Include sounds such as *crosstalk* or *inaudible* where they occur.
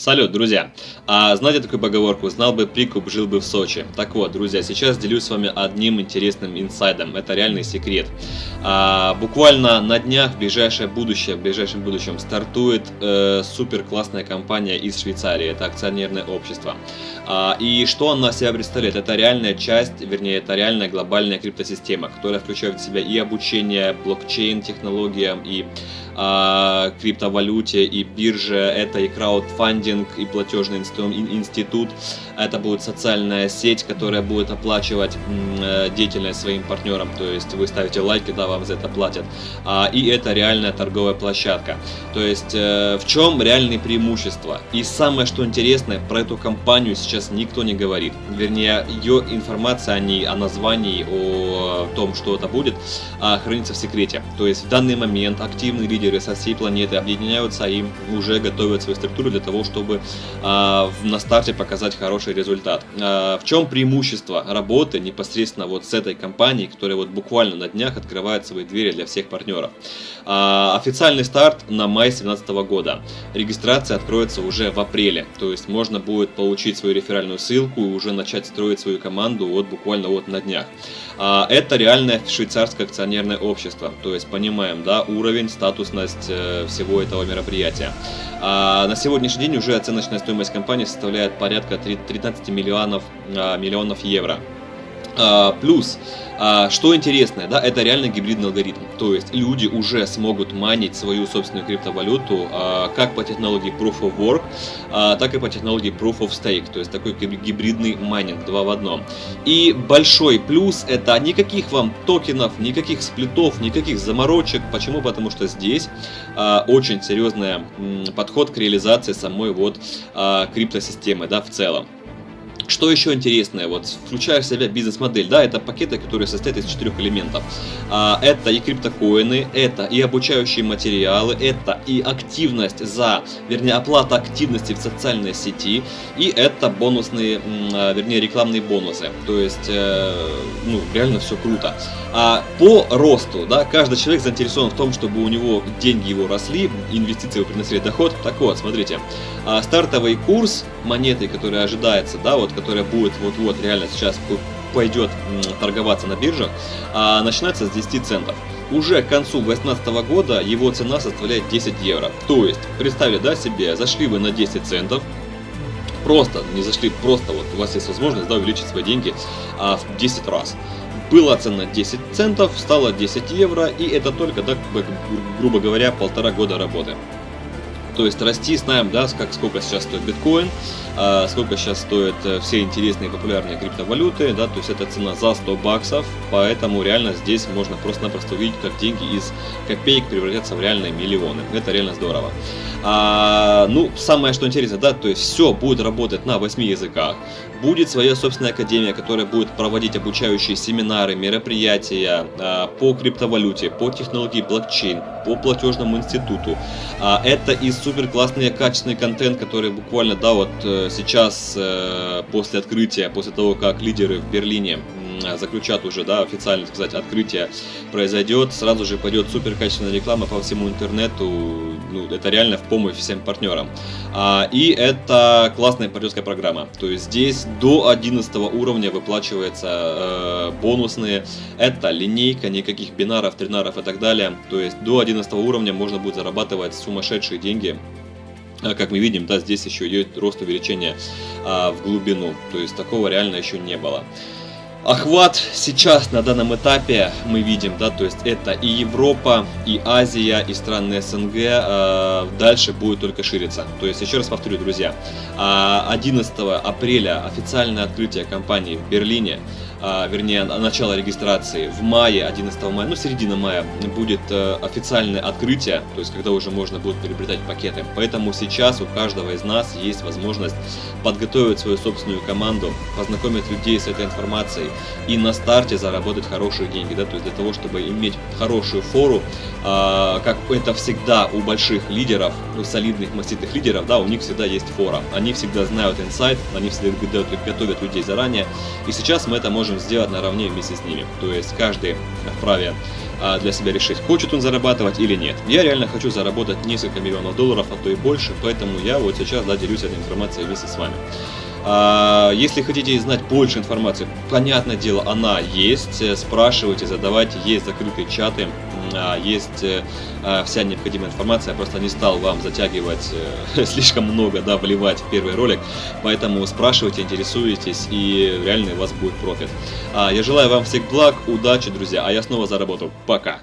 Салют, друзья! А, знаете такую поговорку «Знал бы прикуп, жил бы в Сочи». Так вот, друзья, сейчас делюсь с вами одним интересным инсайдом. Это реальный секрет. А, буквально на днях, в ближайшее будущее, в ближайшем будущем стартует э, супер классная компания из Швейцарии. Это акционерное общество. А, и что она себя представляет? Это реальная часть, вернее, это реальная глобальная криптосистема, которая включает в себя и обучение блокчейн технологиям, и а, криптовалюте, и бирже, это и краудфандинг, и платежный институт, это будет социальная сеть, которая будет оплачивать э, деятельность своим партнерам, то есть вы ставите лайк, когда вам за это платят, а, и это реальная торговая площадка. То есть э, в чем реальные преимущества? И самое что интересное, про эту компанию сейчас никто не говорит, вернее ее информация о ней, о названии, о том, что это будет, а, хранится в секрете. То есть в данный момент активный лидер лидеры со всей планеты объединяются и уже готовят свою структуру для того, чтобы а, на старте показать хороший результат. А, в чем преимущество работы непосредственно вот с этой компанией, которая вот буквально на днях открывает свои двери для всех партнеров? А, официальный старт на май 2017 года. Регистрация откроется уже в апреле, то есть можно будет получить свою реферальную ссылку и уже начать строить свою команду вот буквально вот на днях. А, это реальное швейцарское акционерное общество, то есть понимаем, да, уровень, статус стоимость э, всего этого мероприятия. А на сегодняшний день уже оценочная стоимость компании составляет порядка 13 миллионов, а, миллионов евро. А, плюс, а, что интересное, да, это реально гибридный алгоритм. То есть люди уже смогут манить свою собственную криптовалюту а, как по технологии Proof of Work, так и по технологии Proof of Stake. То есть такой гибридный майнинг два в одном. И большой плюс это никаких вам токенов, никаких сплитов, никаких заморочек. Почему? Потому что здесь очень серьезный подход к реализации самой вот криптосистемы, да, в целом. Что еще интересное, вот включая в себя бизнес-модель, да, это пакеты, которые состоят из четырех элементов. А, это и криптокоины, это и обучающие материалы, это и активность за, вернее, оплата активности в социальной сети, и это бонусные, а, вернее, рекламные бонусы. То есть, э, ну, реально все круто. А по росту, да, каждый человек заинтересован в том, чтобы у него деньги его росли, инвестиции его приносили доход. Так вот, смотрите, а, стартовый курс монеты, который ожидается, да, вот которая будет вот-вот реально сейчас пойдет торговаться на биржах, а, начинается с 10 центов. Уже к концу 2018 года его цена составляет 10 евро. То есть, представили, да, себе, зашли вы на 10 центов, просто, не зашли, просто вот у вас есть возможность, да, увеличить свои деньги а, в 10 раз. Была цена 10 центов, стала 10 евро, и это только, да, грубо говоря, полтора года работы. То есть расти знаем, да, как, сколько сейчас стоит биткоин, а, сколько сейчас стоят э, все интересные популярные криптовалюты, да, то есть это цена за 100 баксов, поэтому реально здесь можно просто-напросто увидеть, как деньги из копеек превратятся в реальные миллионы. Это реально здорово. А, ну, самое что интересно, да, то есть все будет работать на 8 языках. Будет своя собственная академия, которая будет проводить обучающие семинары, мероприятия а, по криптовалюте, по технологии блокчейн, по платежному институту. А, это и супер классный качественный контент, который буквально, да, вот э, сейчас э, после открытия, после того, как лидеры в Берлине заключат уже, да, официально сказать, открытие произойдет, сразу же пойдет супер качественная реклама по всему интернету, ну, это реально в помощь всем партнерам. А, и это классная партнерская программа. То есть здесь до 11 уровня выплачивается э, бонусные. Это линейка, никаких бинаров, тринаров и так далее. То есть до 11 уровня можно будет зарабатывать сумасшедшие деньги а, как мы видим, да, здесь еще идет рост увеличения а, в глубину, то есть такого реально еще не было. Охват сейчас на данном этапе мы видим, да, то есть это и Европа, и Азия, и страны СНГ, э, дальше будет только шириться. То есть, еще раз повторю, друзья, 11 а, апреля официальное открытие компании в Берлине, а, вернее, начало регистрации в мае, 11 мая, ну, середина мая, будет э, официальное открытие, то есть, когда уже можно будет приобретать пакеты. Поэтому сейчас у каждого из нас есть возможность подготовить свою собственную команду, познакомить людей с этой информацией и на старте заработать хорошие деньги, да, то есть для того, чтобы иметь хорошую фору, а, как это всегда у больших лидеров, у солидных маститых лидеров, да, у них всегда есть фора. Они всегда знают инсайт, они всегда готовят людей заранее, и сейчас мы это можем можем сделать наравне вместе с ними. То есть каждый вправе а, для себя решить, хочет он зарабатывать или нет. Я реально хочу заработать несколько миллионов долларов, а то и больше, поэтому я вот сейчас да, делюсь этой информацией вместе с вами. А, если хотите знать больше информации, понятное дело, она есть. Спрашивайте, задавайте, есть закрытые чаты, есть э, а, вся необходимая информация. Я просто не стал вам затягивать э, *laughs* слишком много, да, вливать в первый ролик. Поэтому спрашивайте, интересуйтесь, и реально у вас будет профит. Я желаю вам всех благ, удачи, друзья, а я снова заработал. Пока!